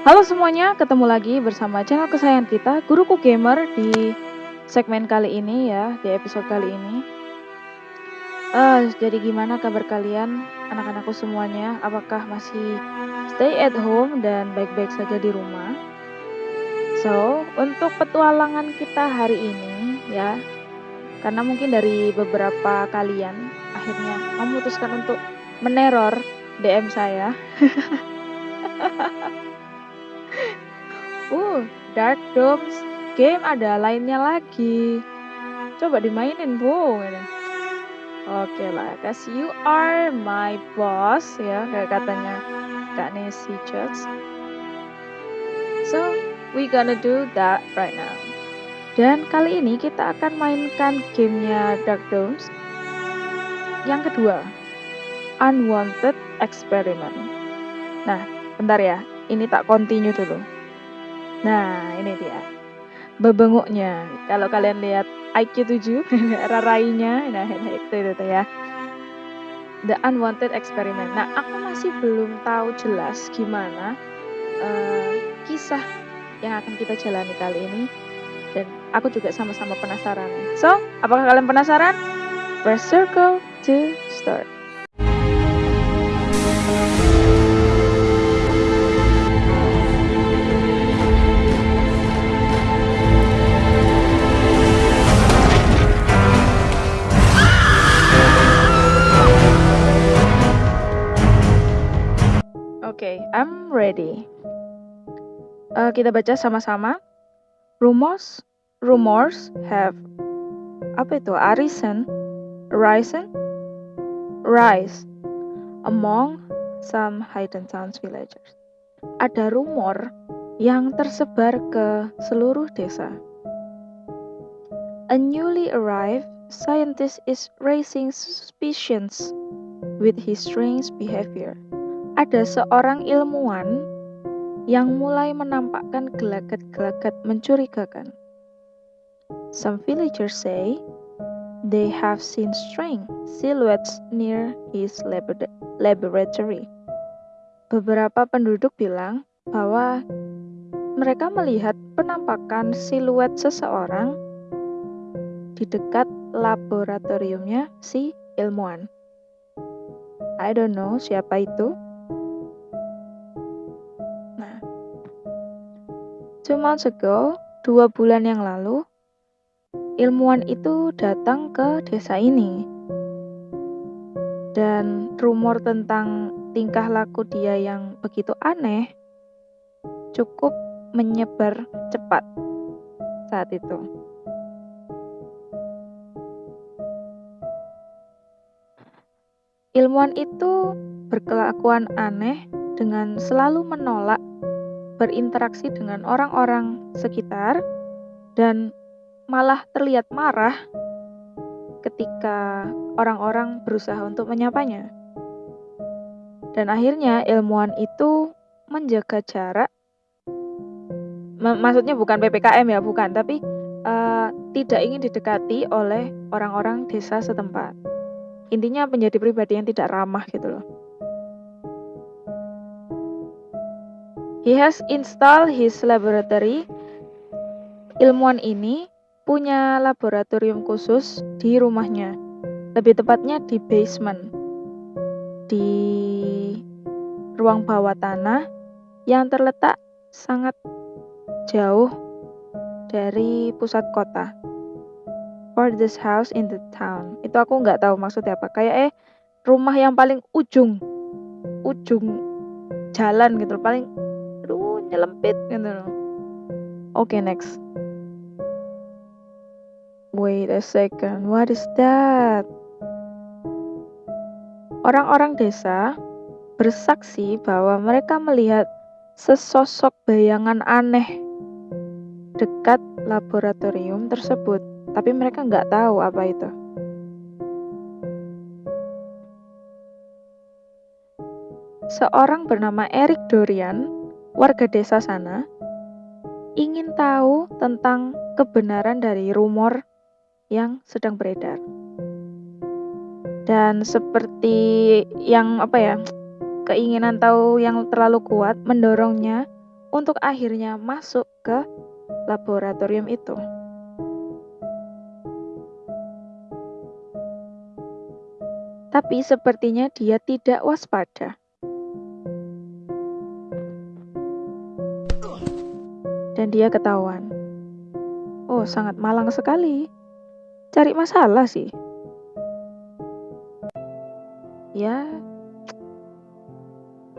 Halo semuanya, ketemu lagi bersama channel kesayangan kita, Guruku Gamer di segmen kali ini ya, di episode kali ini. Uh, jadi gimana kabar kalian, anak-anakku semuanya? Apakah masih stay at home dan baik-baik saja di rumah? So, untuk petualangan kita hari ini ya, karena mungkin dari beberapa kalian akhirnya memutuskan untuk meneror DM saya. uh, Dark Domes game ada lainnya lagi. Coba dimainin, Bu. Oke okay lah, cause you are my boss ya, kayak katanya Kak Nancy Judge. So, we gonna do that right now. Dan kali ini kita akan mainkan gamenya Dark Domes yang kedua, Unwanted Experiment. Nah, bentar ya, ini tak continue dulu. Nah, ini dia. Bebenguknya. Kalau kalian lihat IQ 7, rarainya, nah itu, itu, ya. The Unwanted Experiment. Nah, aku masih belum tahu jelas gimana uh, kisah yang akan kita jalani kali ini. Dan aku juga sama-sama penasaran. So, apakah kalian penasaran? Press circle to start. Oke, okay, I'm ready. Uh, kita baca sama-sama. Rumors, rumors have apa itu? Arisen, arisen, rise among some hidden towns villagers. Ada rumor yang tersebar ke seluruh desa. A newly arrived scientist is raising suspicions with his strange behavior ada seorang ilmuwan yang mulai menampakkan gelagat-gelagat mencurigakan. Some villagers say they have seen strange silhouettes near his laboratory. Beberapa penduduk bilang bahwa mereka melihat penampakan siluet seseorang di dekat laboratoriumnya si ilmuwan. I don't know siapa itu. Two months ago, dua bulan yang lalu, ilmuwan itu datang ke desa ini. Dan rumor tentang tingkah laku dia yang begitu aneh cukup menyebar cepat saat itu. Ilmuwan itu berkelakuan aneh dengan selalu menolak berinteraksi dengan orang-orang sekitar dan malah terlihat marah ketika orang-orang berusaha untuk menyapanya. Dan akhirnya ilmuwan itu menjaga jarak. Maksudnya bukan PPKM ya, bukan, tapi uh, tidak ingin didekati oleh orang-orang desa setempat. Intinya menjadi pribadi yang tidak ramah gitu loh. He has installed his laboratory. Ilmuwan ini punya laboratorium khusus di rumahnya. Lebih tepatnya di basement. Di ruang bawah tanah yang terletak sangat jauh dari pusat kota. For this house in the town. Itu aku nggak tahu maksudnya apa. Kayak eh rumah yang paling ujung ujung jalan gitu paling nyelempit gitu loh. Oke, okay, next. Wait a second, what is that? Orang-orang desa bersaksi bahwa mereka melihat sesosok bayangan aneh dekat laboratorium tersebut, tapi mereka nggak tahu apa itu. Seorang bernama Eric Dorian warga desa sana ingin tahu tentang kebenaran dari rumor yang sedang beredar. Dan seperti yang apa ya, keinginan tahu yang terlalu kuat mendorongnya untuk akhirnya masuk ke laboratorium itu. Tapi sepertinya dia tidak waspada. Dan dia ketahuan. Oh, sangat malang sekali. Cari masalah sih. Ya.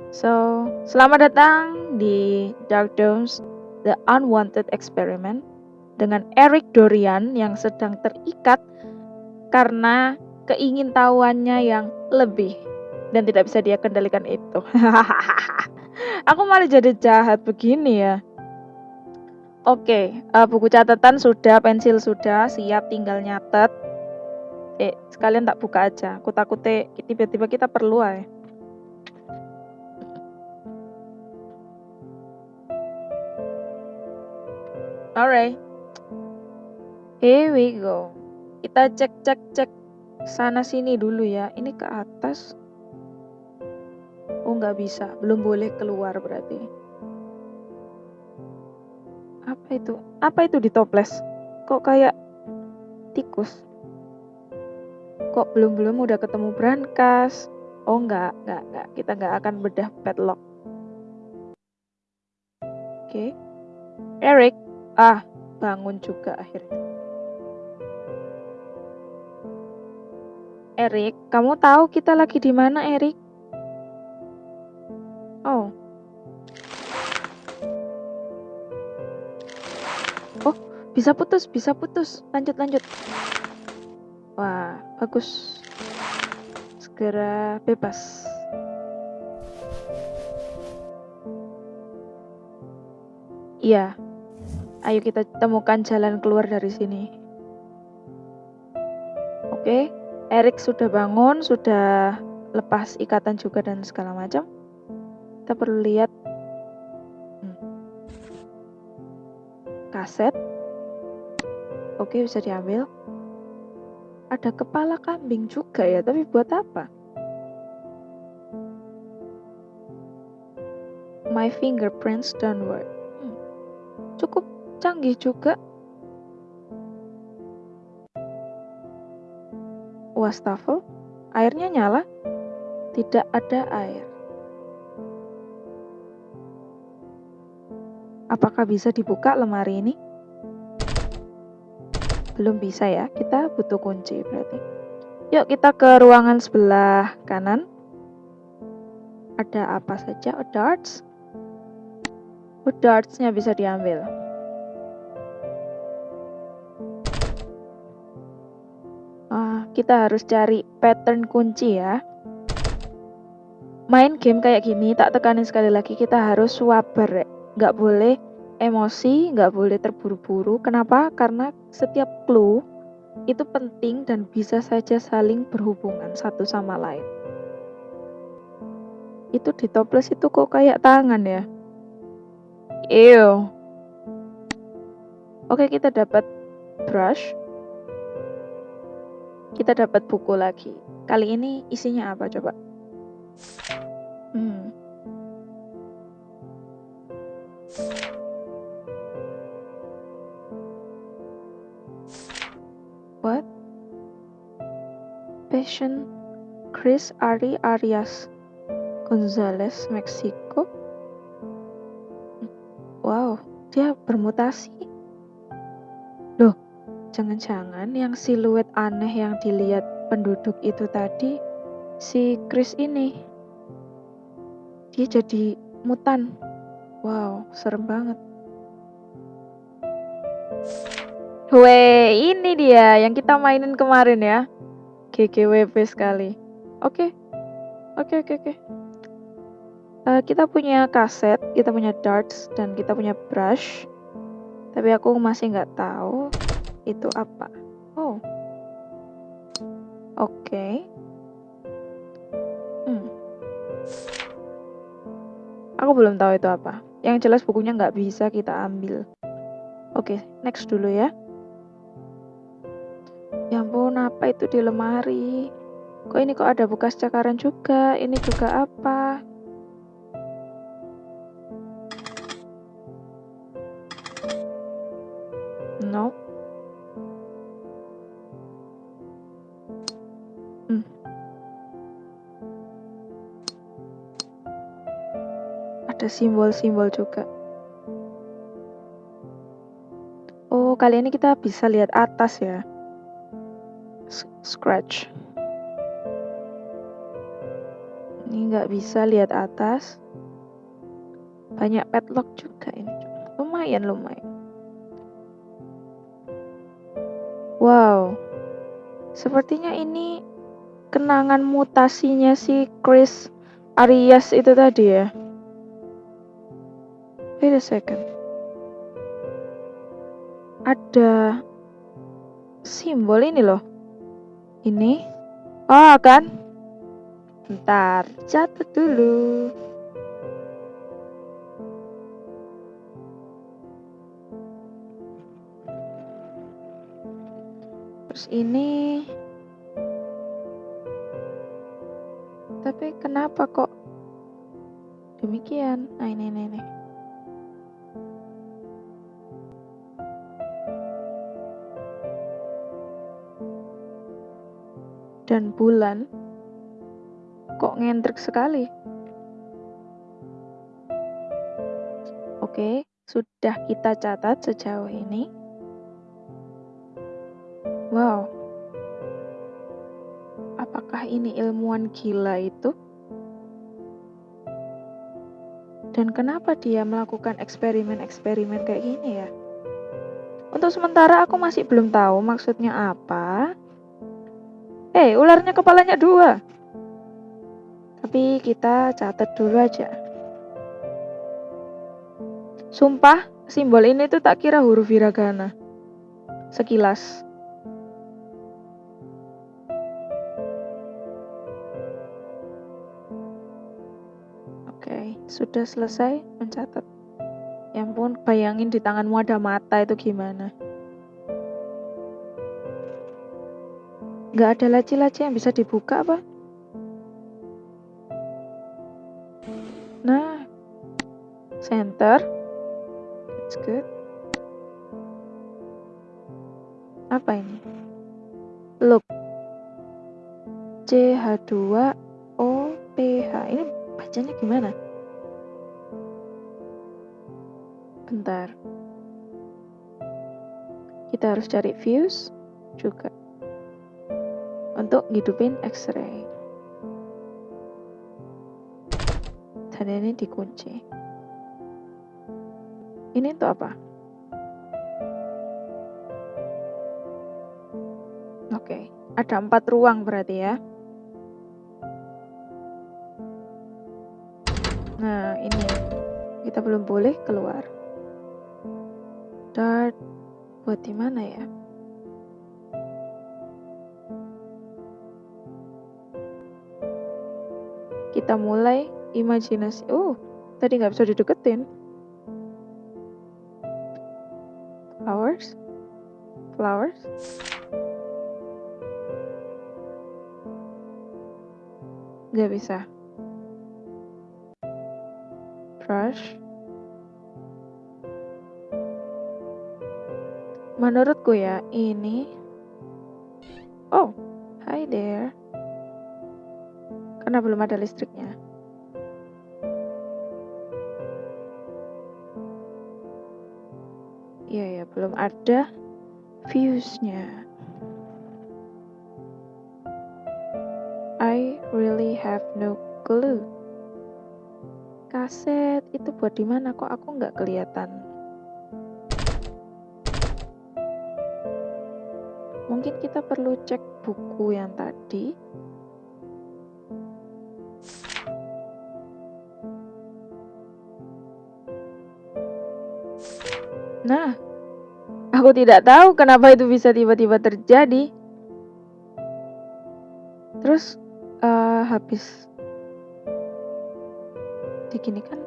So, selamat datang di Dark Domes The Unwanted Experiment dengan Eric Dorian yang sedang terikat karena keingintahuannya yang lebih dan tidak bisa dia kendalikan itu. Aku malah jadi jahat begini ya. Oke, uh, buku catatan sudah, pensil sudah, siap tinggal nyatet. Eh, sekalian tak buka aja. Aku takutnya tiba-tiba kita perlu ya. Alright. Here we go. Kita cek cek cek sana sini dulu ya. Ini ke atas. Oh nggak bisa, belum boleh keluar berarti. Apa itu? Apa itu di toples? Kok kayak tikus? Kok belum-belum udah ketemu brankas? Oh nggak, nggak, nggak. Kita nggak akan bedah padlock. Oke. Okay. Eric, ah, bangun juga akhirnya. Erik, kamu tahu kita lagi di mana, Erik? Oh, bisa putus, bisa putus. Lanjut, lanjut. Wah, bagus. Segera bebas. Iya. Ayo kita temukan jalan keluar dari sini. Oke. Okay. Erik sudah bangun, sudah lepas ikatan juga dan segala macam. Kita perlu lihat kaset. Oke, bisa diambil. Ada kepala kambing juga ya, tapi buat apa? My fingerprints downward. Hmm, cukup canggih juga wastafel, airnya nyala, tidak ada air. Apakah bisa dibuka lemari ini? Belum bisa ya, kita butuh kunci berarti. Yuk kita ke ruangan sebelah kanan. Ada apa saja? Oh, darts. Oh, dartsnya bisa diambil. kita harus cari pattern kunci ya. Main game kayak gini, tak tekanin sekali lagi, kita harus sabar. Nggak boleh emosi, nggak boleh terburu-buru. Kenapa? Karena setiap clue itu penting dan bisa saja saling berhubungan satu sama lain. Itu di toples itu kok kayak tangan ya? Ew. Oke, kita dapat brush kita dapat buku lagi. Kali ini isinya apa coba? Hmm. What? Passion Chris Ari Arias Gonzales Meksiko. Wow, dia bermutasi. Loh, Jangan-jangan yang siluet aneh yang dilihat penduduk itu tadi si Chris ini. Dia jadi mutan. Wow, serem banget. Weh, ini dia yang kita mainin kemarin ya. GGWP sekali. Oke. Oke, oke, oke. Uh, kita punya kaset, kita punya darts, dan kita punya brush. Tapi aku masih nggak tahu itu apa? Oh. Oke. Okay. Hmm. Aku belum tahu itu apa. Yang jelas bukunya nggak bisa kita ambil. Oke, next dulu ya. Ya ampun, apa itu di lemari? Kok ini kok ada bekas cakaran juga? Ini juga apa? Simbol-simbol juga. Oh, kali ini kita bisa lihat atas ya. Scratch. Ini nggak bisa lihat atas. Banyak padlock juga ini. Lumayan, lumayan. Wow. Sepertinya ini kenangan mutasinya si Chris Arias itu tadi ya. Wait a second. Ada simbol ini loh. Ini. Oh, kan? Bentar, catat dulu. Terus ini Tapi kenapa kok demikian? Nah, ini ini ini. Dan bulan kok ngentrik sekali. Oke, sudah kita catat sejauh ini. Wow. Apakah ini ilmuwan gila itu? Dan kenapa dia melakukan eksperimen-eksperimen kayak gini ya? Untuk sementara aku masih belum tahu maksudnya apa. Eh, ularnya kepalanya dua. Tapi kita catat dulu aja. Sumpah, simbol ini tuh tak kira huruf hiragana. Sekilas. Oke, sudah selesai mencatat. Ya ampun, bayangin di tanganmu ada mata itu gimana. Gak ada laci-laci yang bisa dibuka apa? Nah, center. That's good. Apa ini? Look. CH2OPH. Ini bacanya gimana? Bentar. Kita harus cari views juga untuk ngidupin X-ray. Dan ini dikunci. Ini untuk apa? Oke, ada empat ruang berarti ya. Nah, ini kita belum boleh keluar. Dart buat di mana ya? Kita mulai imajinasi. Oh, tadi nggak bisa dideketin. Flowers, flowers. Nggak bisa. Brush. Menurutku ya, ini Oh, hi there. Karena belum ada listriknya. Iya ya, belum ada fuse-nya. I really have no clue. Kaset itu buat di mana kok aku nggak kelihatan? Mungkin kita perlu cek buku yang tadi. Nah, aku tidak tahu kenapa itu bisa tiba-tiba terjadi. Terus uh, habis diginikan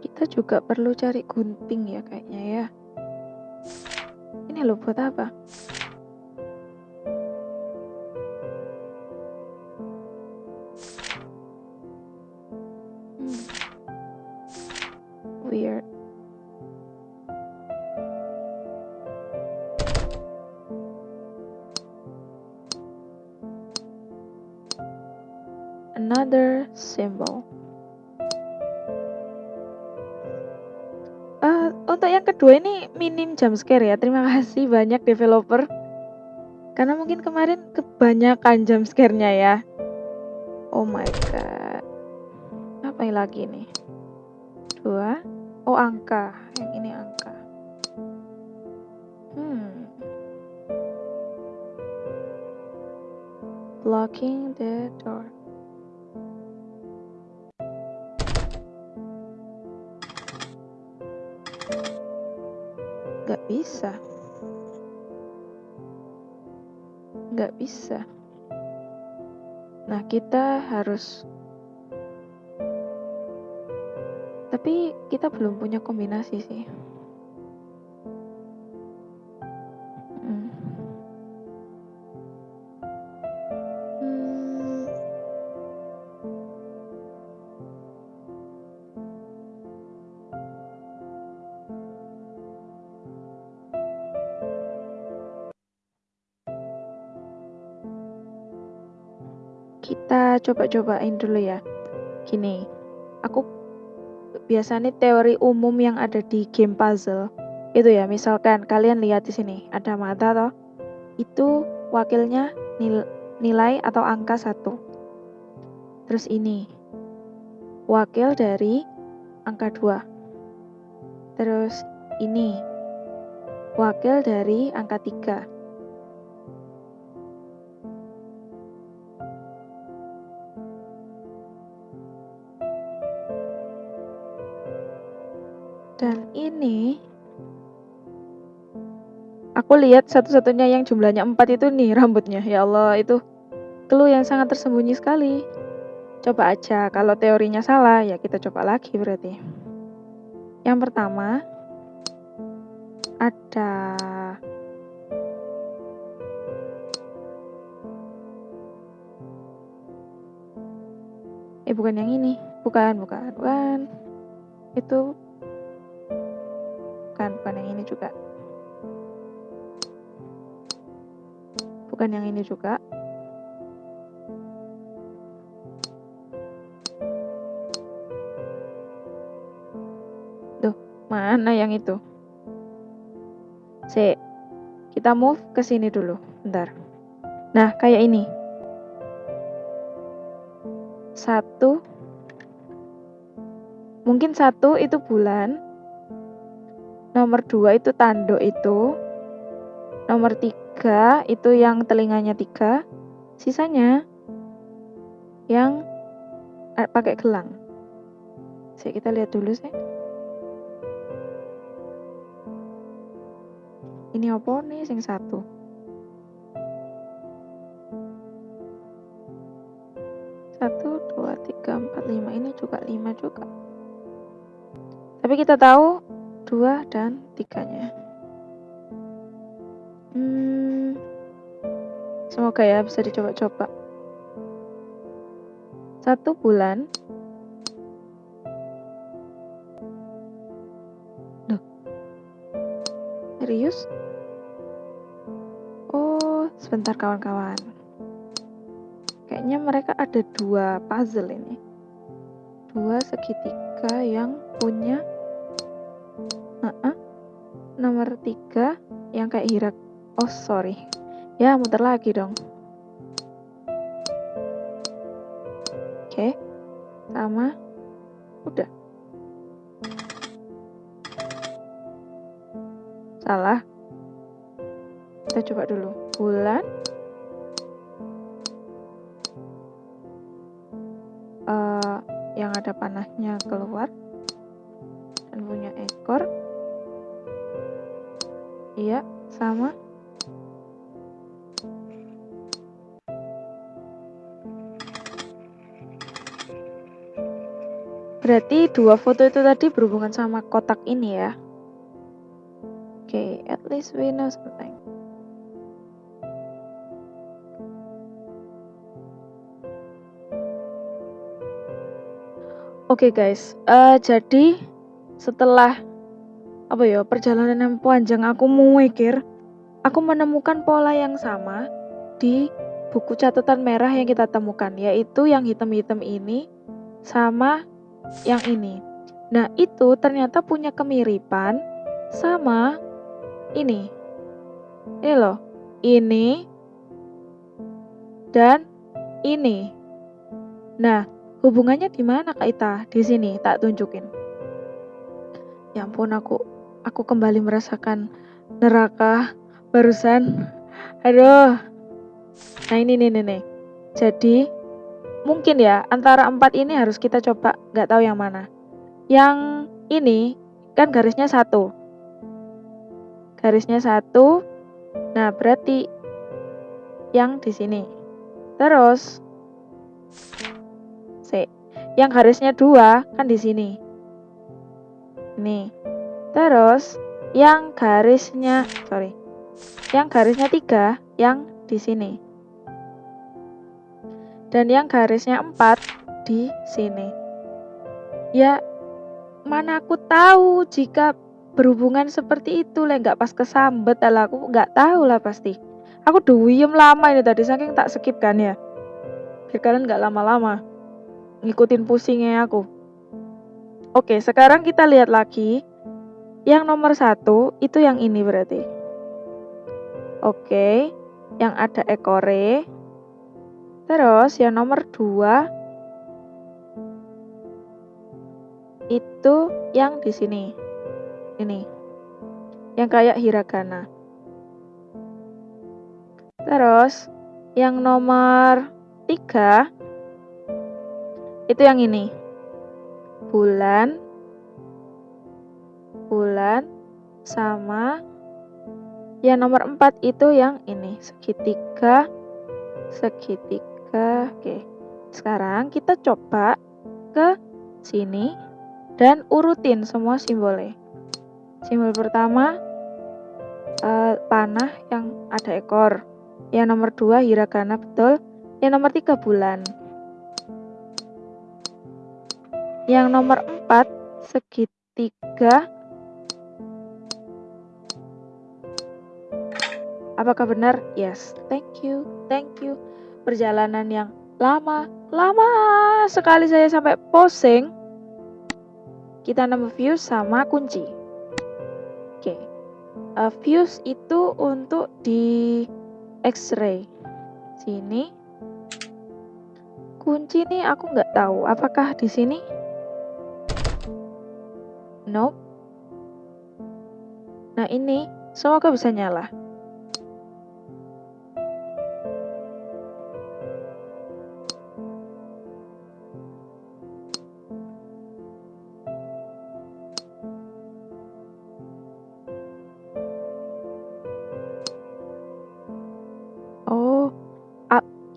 kita juga perlu cari gunting ya kayaknya ya. Ini loh buat apa jump scare ya. Terima kasih banyak developer. Karena mungkin kemarin kebanyakan jump scare-nya ya. Oh my god. Apa yang lagi nih? Dua. Oh angka. Yang ini angka. Hmm. Blocking the door. Bisa. Gak bisa. Nah, kita harus tapi kita belum punya kombinasi sih. coba-cobain dulu ya. Gini, aku biasanya teori umum yang ada di game puzzle itu ya, misalkan kalian lihat di sini ada mata toh, itu wakilnya nil nilai atau angka satu. Terus ini wakil dari angka 2. Terus ini wakil dari angka 3. Ini aku lihat satu-satunya yang jumlahnya empat itu nih rambutnya. Ya Allah, itu clue yang sangat tersembunyi sekali. Coba aja, kalau teorinya salah ya kita coba lagi berarti. Yang pertama ada Eh bukan yang ini, bukan, bukan, bukan. Itu bukan bukan yang ini juga bukan yang ini juga Duh, mana yang itu? C. Kita move ke sini dulu. Bentar. Nah, kayak ini. Satu. Mungkin satu itu bulan nomor dua itu tanduk itu. Nomor tiga itu yang telinganya tiga. Sisanya yang eh, pakai gelang. Saya kita lihat dulu sih. Ini apa nih sing satu? Satu dua tiga empat lima. Ini juga lima juga. Tapi kita tahu dua dan tiganya. Hmm, semoga ya bisa dicoba-coba. Satu bulan. Duh. Serius? Oh, sebentar kawan-kawan. Kayaknya mereka ada dua puzzle ini. Dua segitiga yang punya nomor tiga yang kayak hirak. Oh sorry. Ya muter lagi dong. Oke. Sama. Udah. Salah. Kita coba dulu. Bulan. Uh, yang ada panahnya keluar dan punya ekor Iya, sama. Berarti dua foto itu tadi berhubungan sama kotak ini ya. Oke, okay, at least we know something. Oke okay guys, uh, jadi setelah apa ya perjalanan yang panjang aku mikir aku menemukan pola yang sama di buku catatan merah yang kita temukan, yaitu yang hitam-hitam ini sama yang ini. Nah, itu ternyata punya kemiripan sama ini. Ini loh, ini dan ini. Nah, hubungannya di mana Kak Ita? Di sini tak tunjukin. Ya ampun aku aku kembali merasakan neraka barusan. Aduh. Nah, ini nih nih nih. Jadi mungkin ya antara empat ini harus kita coba nggak tahu yang mana. Yang ini kan garisnya satu. Garisnya satu. Nah, berarti yang di sini. Terus C. Yang garisnya dua kan di sini. Nih. Terus yang garisnya sorry. Yang garisnya tiga yang di sini. Dan yang garisnya empat di sini. Ya mana aku tahu jika berhubungan seperti itu lah nggak pas kesambet lah aku nggak tahu lah pasti aku duyem lama ini tadi saking tak skip kan ya biar kalian nggak lama-lama ngikutin pusingnya aku oke sekarang kita lihat lagi yang nomor satu itu yang ini berarti oke yang ada ekore terus yang nomor dua itu yang di sini. Ini. Yang kayak hiragana. Terus yang nomor tiga itu yang ini. Bulan sama yang nomor empat itu yang ini segitiga segitiga oke sekarang kita coba ke sini dan urutin semua simbolnya. Simbol pertama uh, panah yang ada ekor. Yang nomor dua hiragana betul. Yang nomor tiga bulan. Yang nomor empat segitiga. Apakah benar? Yes. Thank you. Thank you. Perjalanan yang lama, lama sekali saya sampai posing kita nambah fuse sama kunci. Oke. Okay. Uh, fuse itu untuk di X-ray. Sini. Kunci nih aku nggak tahu. Apakah di sini? Nope. Nah ini semoga bisa nyala.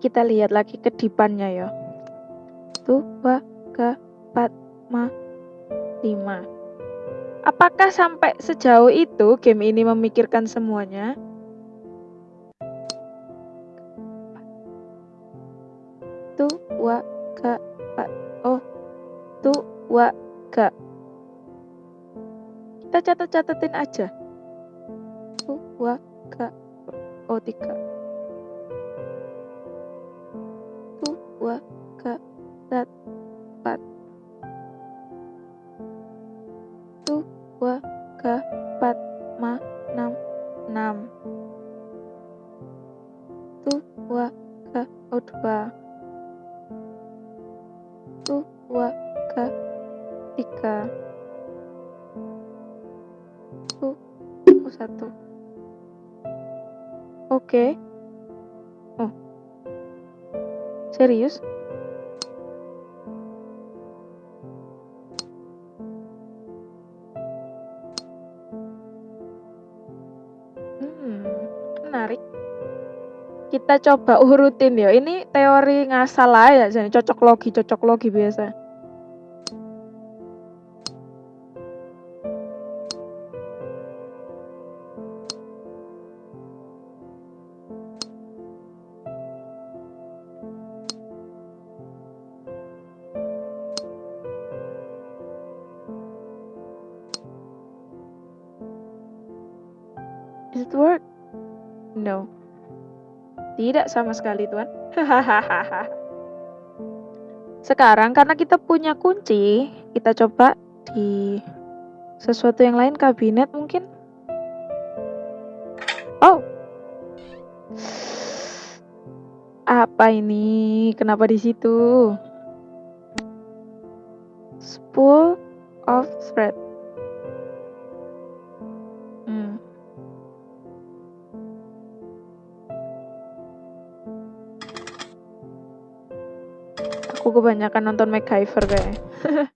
Kita lihat lagi kedipannya ya. Dua, tiga, empat, lima, lima. Apakah sampai sejauh itu game ini memikirkan semuanya? Dua, tiga, empat. Oh, dua, tiga. Kita catat-catatin aja. Dua, tiga, oh tiga. Dua, tiga. Oh satu. Oke. Okay. Serius? Kita coba urutin ya. Ini teori ngasal aja, jadi cocok logi, cocok logi biasa. Tidak sama sekali, Tuan. Sekarang karena kita punya kunci, kita coba di sesuatu yang lain kabinet mungkin. Oh. Apa ini? Kenapa di situ? Spool of thread. Aku kebanyakan nonton MacGyver kayaknya.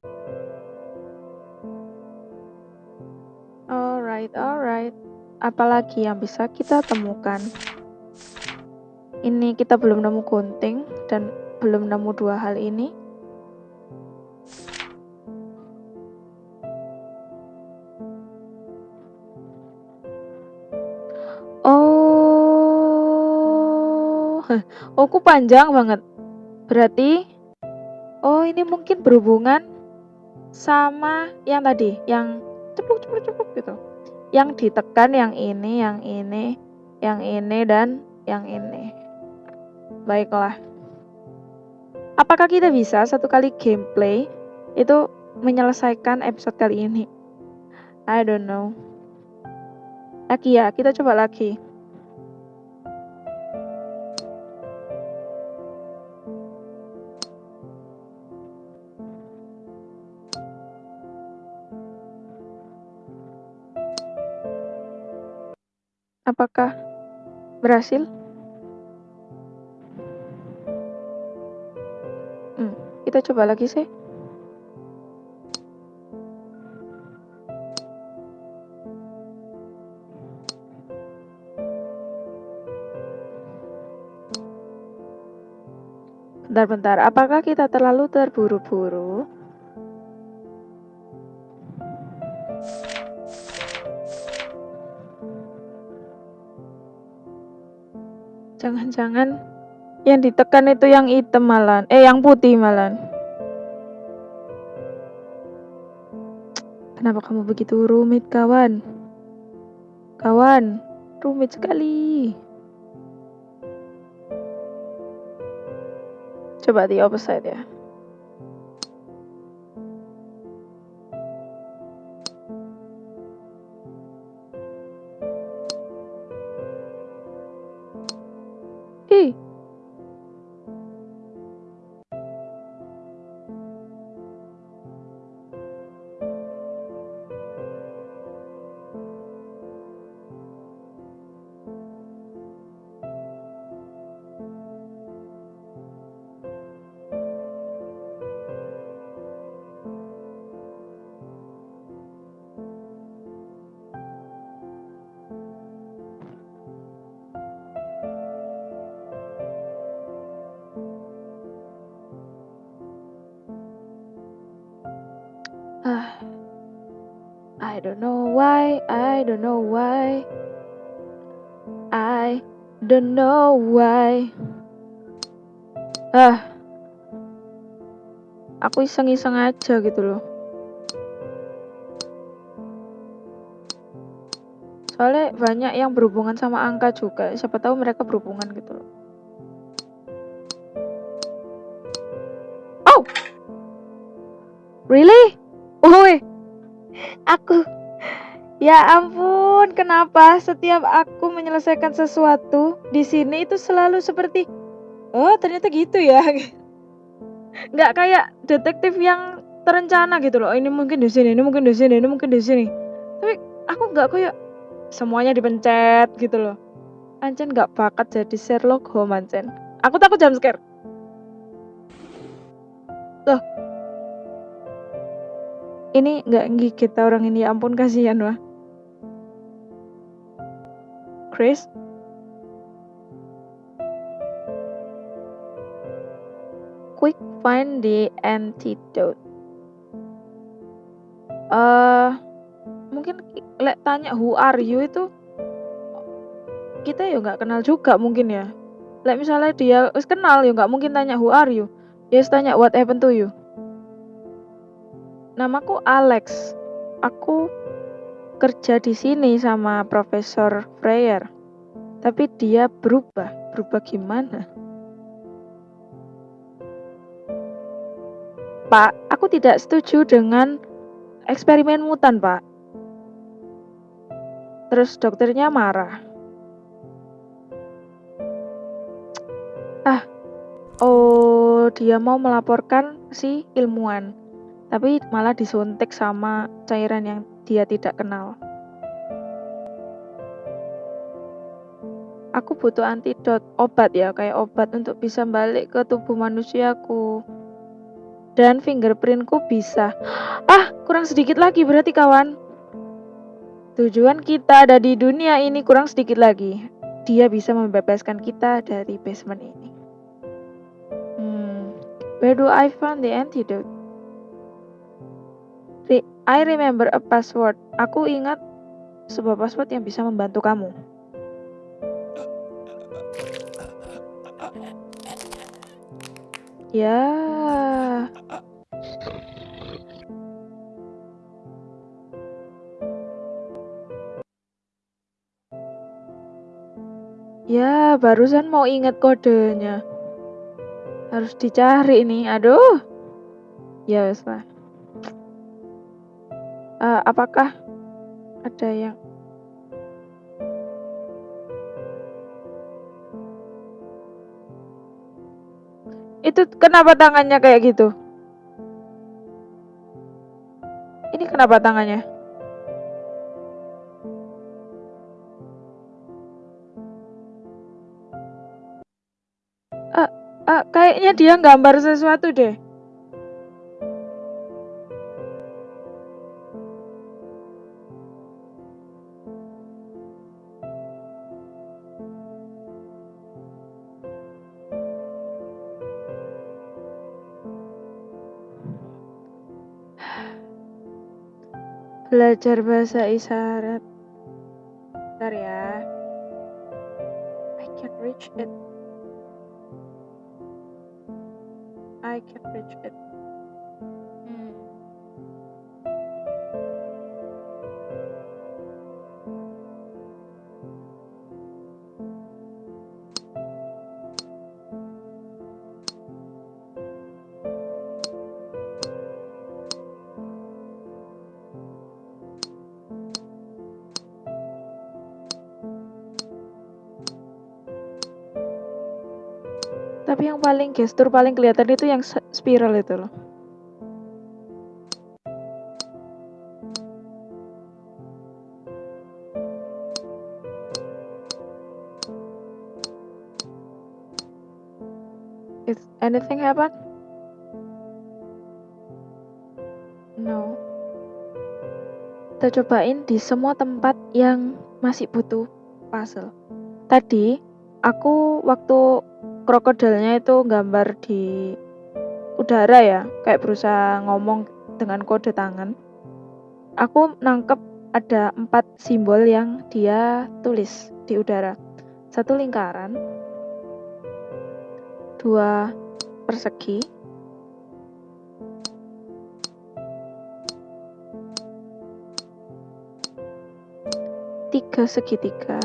alright, alright. Apalagi yang bisa kita temukan? Ini kita belum nemu gunting dan belum nemu dua hal ini. Oh, oh, ku panjang banget. Berarti, ini mungkin berhubungan sama yang tadi, yang cepuk cepuk cepuk gitu. Yang ditekan yang ini, yang ini, yang ini dan yang ini. Baiklah. Apakah kita bisa satu kali gameplay itu menyelesaikan episode kali ini? I don't know. Lagi ya, kita coba lagi. Apakah berhasil? Kita coba lagi sih. Bentar-bentar, apakah kita terlalu terburu-buru? Jangan-jangan yang ditekan itu yang hitam malan. Eh, yang putih malan. Kenapa kamu begitu rumit, kawan? Kawan, rumit sekali. Coba di opposite ya. I don't know why, I don't know why. I don't know why. Ah. Aku iseng-iseng aja gitu loh. Soalnya banyak yang berhubungan sama angka juga. Siapa tahu mereka berhubungan gitu loh. Oh! Really? Oh, Aku Ya ampun, kenapa setiap aku menyelesaikan sesuatu di sini itu selalu seperti oh ternyata gitu ya. Nggak kayak detektif yang terencana gitu loh. Ini mungkin di sini, ini mungkin di sini, ini mungkin di sini. Tapi aku nggak kayak semuanya dipencet gitu loh. Ancen nggak bakat jadi Sherlock Holmes Ancen. Aku takut jam scare. Loh, ini nggak gigit orang ini. Ya ampun kasihan wah. Chris? Quick find the antidote. Uh, mungkin lek tanya who are you itu kita ya nggak kenal juga mungkin ya. Lek misalnya dia kenal ya nggak mungkin tanya who are you? Ya yes, tanya what happened to you Namaku Alex. Aku kerja di sini sama Profesor Freyer. Tapi dia berubah. Berubah gimana? Pak, aku tidak setuju dengan eksperimen mutan, Pak. Terus dokternya marah. Ah, oh dia mau melaporkan si ilmuwan, tapi malah disuntik sama cairan yang dia tidak kenal. Aku butuh antidot, obat ya, kayak obat untuk bisa balik ke tubuh manusiaku. Dan fingerprintku bisa. Ah, kurang sedikit lagi berarti kawan. Tujuan kita ada di dunia ini kurang sedikit lagi. Dia bisa membebaskan kita dari basement ini. Hmm, where do I find the antidote? I remember a password. Aku ingat sebuah password yang bisa membantu kamu. Ya. Ya, barusan mau ingat kodenya. Harus dicari nih. Aduh. Ya wes lah. Uh, apakah ada yang Itu kenapa tangannya kayak gitu? Ini kenapa tangannya? Uh, uh, kayaknya dia gambar sesuatu deh. Belajar bahasa isyarat. Bentar ya. I can reach it. I can reach it. Paling gestur paling kelihatan itu yang spiral itu loh. Is anything happen? No. Kita cobain di semua tempat yang masih butuh puzzle. Tadi aku waktu krokodilnya itu gambar di udara ya, kayak berusaha ngomong dengan kode tangan. Aku nangkep ada empat simbol yang dia tulis di udara. Satu lingkaran, dua persegi, tiga segitiga,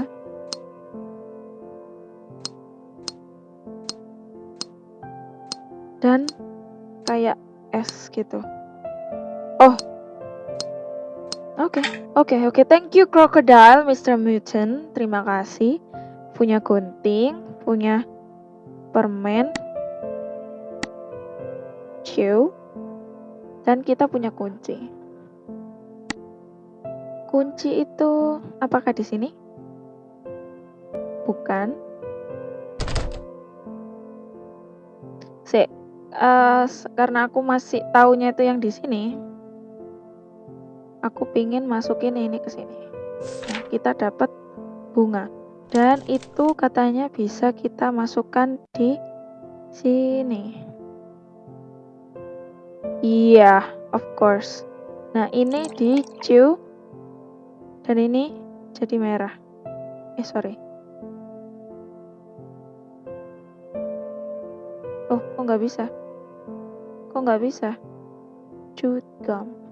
dan kayak es gitu. Oh. Oke, okay, oke, okay, oke. Okay. Thank you Crocodile, Mr. Mutant. Terima kasih. Punya gunting, punya permen, chew, dan kita punya kunci. Kunci itu apakah di sini? Bukan. Sik, uh, karena aku masih taunya itu yang di sini aku pingin masukin ini ke sini. Nah, kita dapat bunga. Dan itu katanya bisa kita masukkan di sini. Iya yeah, of course. Nah ini di chew dan ini jadi merah. Eh sorry. Oh kok nggak bisa Kok nggak bisa? Chewed gum.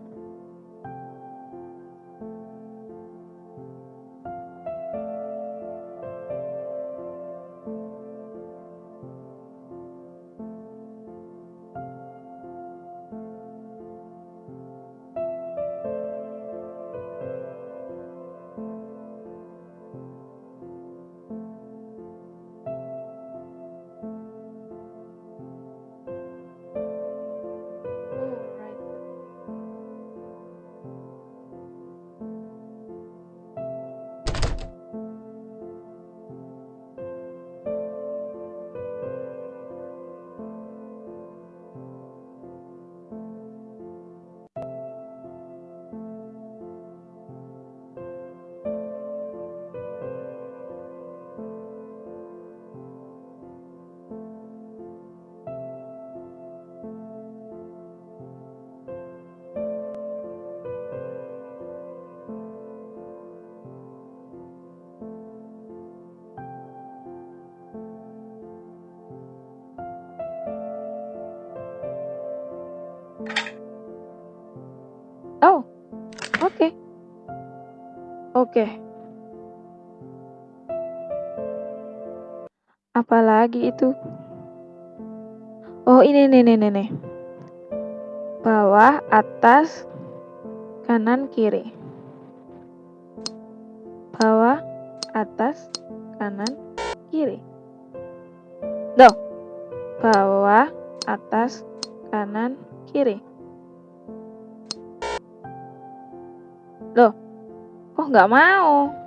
Oke. Apalagi itu? Oh, ini nih nih nih nih. Bawah, atas, kanan, kiri. Bawah, atas, kanan, kiri. Loh. Bawah, atas, kanan, kiri. Nggak mau?